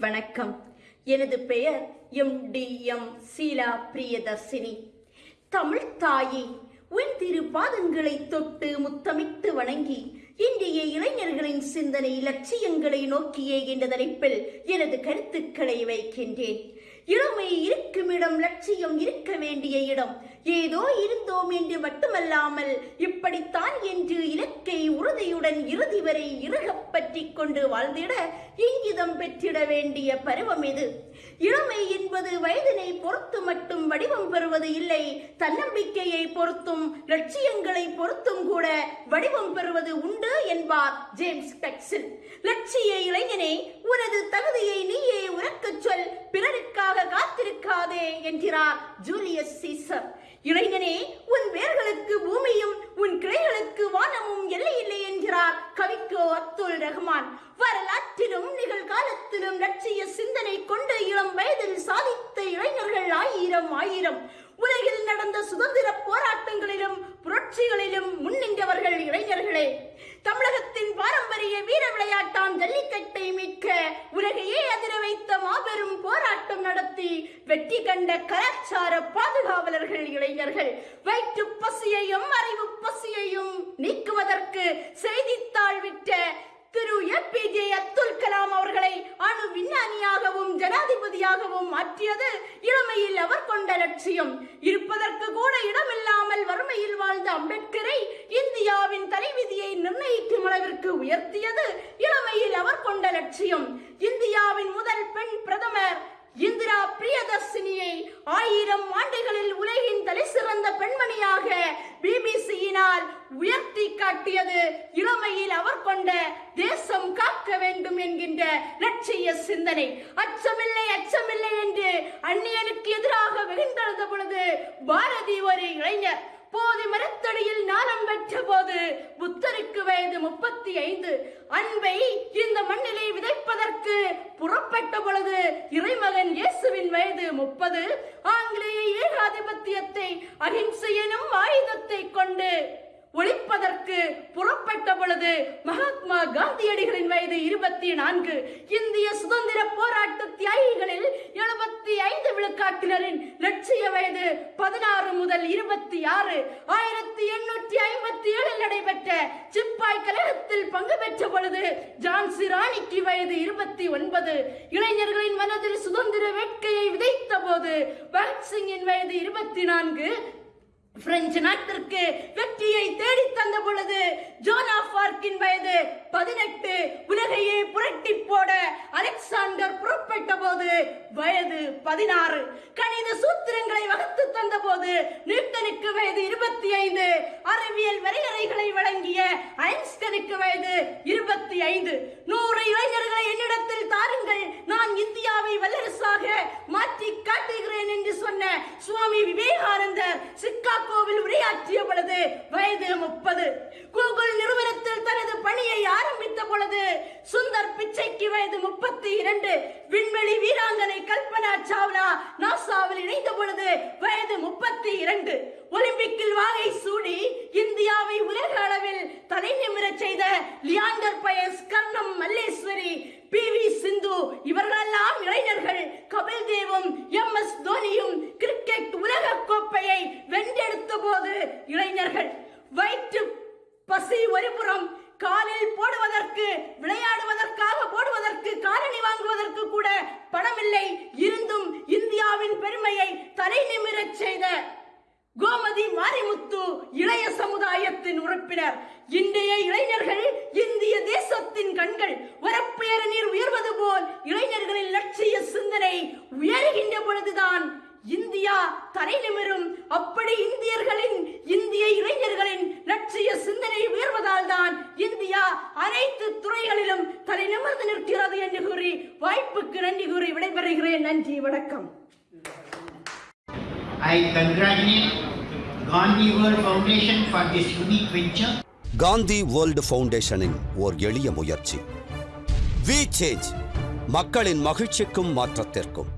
வணக்கம். எனது பெயர் M T M Sheela Priyadarshini. Tamil தாயே உன் திரு பாதங்களை தொட்டு முத்தமிட்டு வணங்கி இந்திய இளைஞர்களின் சிந்தனை இலட்சியங்களை நோக்கியே என்ற தலைப்பில் எனது கருத்துக்களை வைக்கின்றேன். இளமை இருக்கும் இடம் லட்சியம் இருக்க வேண்டிய இடம். ஏதோ இருந்தோம் என்று மட்டுமல்லாமல் இப்படித்தான் என்று இலக்கை உறுதியுடன் இறுதி வரை இறுகப் பற்றி கொண்டு வாழ்ந்திட இங்கிதம் பெற்றிட வேண்டிய பருவம் இது. இளமை என்பது வயதினை பொறுத்து மட்டும் வடிவம் பெறுவது இல்லை. தன்னம்பிக்கையை பொறுத்தும் லட்சியங்களை பொறுத்தும் கூட வடிவம் பெறுவது உண்டு என்பார் ஜேம்ஸ் பெக்சில் லட்சிய இளைஞனே உனது தகுதியை நீயே உறக்கச் சொல். என்கிறார் ஜூலியஸ் சீசர். இளைஞனே உன் வேர்களுக்கு பூமியும் உன் கிளைகளுக்கு வானமும் எல்லையில்லை என்கிறார் கவிக்கோ அப்துல் ரஹ்மான். வரலாற்றிலும் நிகழ்காலத்திலும் லட்சிய சிந்தனை கொண்டு இளம் வயதில் சாதித்த இளைஞர்கள் ஆயிரம் ஆயிரம். உலகில் நடந்த சுதந்திர போராட்டங்களிலும் புரட்சிகளிலும் முன்னின்றவர்கள் இளைஞர்களே. தமிழகத்தின் பாரம்பரிய வீர விளையாட்டாம் ஜல்லிக்கட்டை மீட்க உலகையே அதிர வைத்த மாபெரும் போராட்டம் நடத்தி வெற்றி கண்ட கலாச்சார பாதுகாவலர்கள் இளைஞர்கள். வயிற்று பசியையும் அறிவு பசியையும் நீக்குவதற்கு செய்தித்தாள் விட்ட திரு. ஏபிஜே அப்துல் கலாம் அவர்களை அணு விஞ்ஞானியாகவும் ஜனாதிபதியாகவும் மாற்றியது இளமையில் அவர் கொண்ட லட்சியம். இருப்பதற்கு கூட இடமில்லாமல் வறுமையில் வாழ்ந்த அம்பேத்கரை இந்த நிர்ணயிக்கும் உயர்த்தியது. இளமையில் அவர் கொண்ட லட்சியம். இந்தியாவின் முதல் பெண் பிரதமர் இந்திரா பிரியதர்சினியை ஆயிரம் ஆண்டுகளில் உலகின் தலை சிறந்த பெண்மணியாக பிபிசியினால் உயர்த்தி காட்டியது. இளமையில் அவர் கொண்ட தேசம் காக்க வேண்டும் என்கின்ற லட்சிய சிந்தனை. அச்சமில்லை அச்சமில்லை என்று அந்நியனுக்கு எதிராக வெகுந்தெழுந்த பொழுது பாரதி ஒரு இளைஞர். போதி மரத்தடியில் ஞானம் பெற்ற போது புத்தருக்கு வயது முப்பத்தி ஐந்து அன்பை இந்த மண்ணிலே விதைப்பதற்கு புறப்பட்ட பொழுது இறைமகன் இயேசுவின் வயது முப்பது. ஆங்கிலேய ஏகாதிபத்தியத்தை அகிம்சை எனும் ஆயுதத்தை கொண்டு ஒழிப்பதற்கு புறப்பட்ட பொழுது மகாத்மா காந்தியடிகளின் வயது இருபத்தி நான்கு இந்திய சுதந்திர போராட்ட தியாகிகளில் எழுபத்தி ஐந்து விழுக்காட்டினரின் லட்சிய வயது பதினாறு முதல் இருபத்தி ஆறு ஆயிரத்தி எண்ணூற்றி ஐம்பத்தி ஏழில் நடைபெற்ற சிப்பாய் கழகத்தில் பங்கு பெற்ற பொழுது ஜான்சி ராணிக்கு வயது இருபத்தி ஒன்பது இளைஞர்களின் மனதில் சுதந்திர வேட்கையை விதைத்த போது பகத்சிங்கின் வயது இருபத்தி நான்கு பிரெஞ்சு நாட்டிற்கு வெற்றியை தேடி தந்த பொழுது ஜோனா பார்க்கின் வயது பதினெட்டு உலகையே புரட்டி போட அலெக்சாண்டர் புறப்பட்ட போது வயது பதினாறு. கணித சூத்திரங்களை வகுத்து தந்த போது நியூட்டனுக்கு வயது இருபத்தி ஐந்து அறிவியல் வரையறைகளை வழங்கிய ஐன்ஸ்டனுக்கு வயது இருபத்தி ஐந்து நூறு இளைஞர்களை என்னிடத்தில் தாருங்கள். நான் இந்தியாவை வல்லரசாக மாற்றி காட்டுகிறேன். என்று சொன்ன சுவாமி விவேகானந்தர் சிக்காகோவில் உரையாற்றிய பொழுது வயது முப்பது. கூகுள் நிறுவனத்தில் தனது பணியை ஆரம்பித்த பொழுது சுந்தர் பிச்சைக்கு வயது முப்பத்தி இரண்டு. விண்வெளி வீராங்கனை கல்பனா சாவ்லா நாசாவில் இணைந்த பொழுது வயது முப்பத்தி இரண்டு. ஒலிம்பிக்கில் வாகை சூடி இந்தியாவை உலக அளவில் தலை நிமிரச் செய்த லியாண்டர் பயஸ் கர்ணம் மல்லேஸ்வரி பி வி சிந்து இவர்களெல்லாம் இளைஞர்கள் கபில் தேவும் எம் எஸ் கிரிக்கெட் உலக கோப்பையை வென்றெடுத்த போது இளைஞர்கள் வயிற்று பசி ஒருபுறம் காலில் போடுவதற்கு விளையாடுவதற்காக போடுவதற்கு காலணி வாங்குவதற்கு கூட பணமில்லை. இருந்தும் இந்தியாவின் பெருமையை தலை நிமிரச் செய்த கோமதி மாரிமுத்து இளைய சமுதாயத்தின் உறுப்பினர். இன்றைய இளைஞர்கள் இந்திய தேசத்தின் கண்கள் வரப்பேற போல் இளைஞர்களின் லட்சிய சிந்தனை உயர்கின்ற பொழுதுதான் இந்தியா தலை நிமிரும். அப்படி இந்தியர்களின் இந்திய இளைஞர்களின் லட்சிய சிந்தனை உயர்வதால் தான் இந்தியா அனைத்து துறைகளிலும் தலை நிமிர்ந்து நிற்கிறது என்று கூறி வாய்ப்புக்கு நன்றி கூறி விடைபெறுகிறேன். நன்றி வணக்கம். I congratulate Gandhi World Foundation for this unique venture. Gandhi world ஃபவுண்டேஷனின் ஓர் எளிய முயற்சி. வி சேஞ்ச் மக்களின் மகிழ்ச்சிக்கும் மாற்றத்திற்கும்.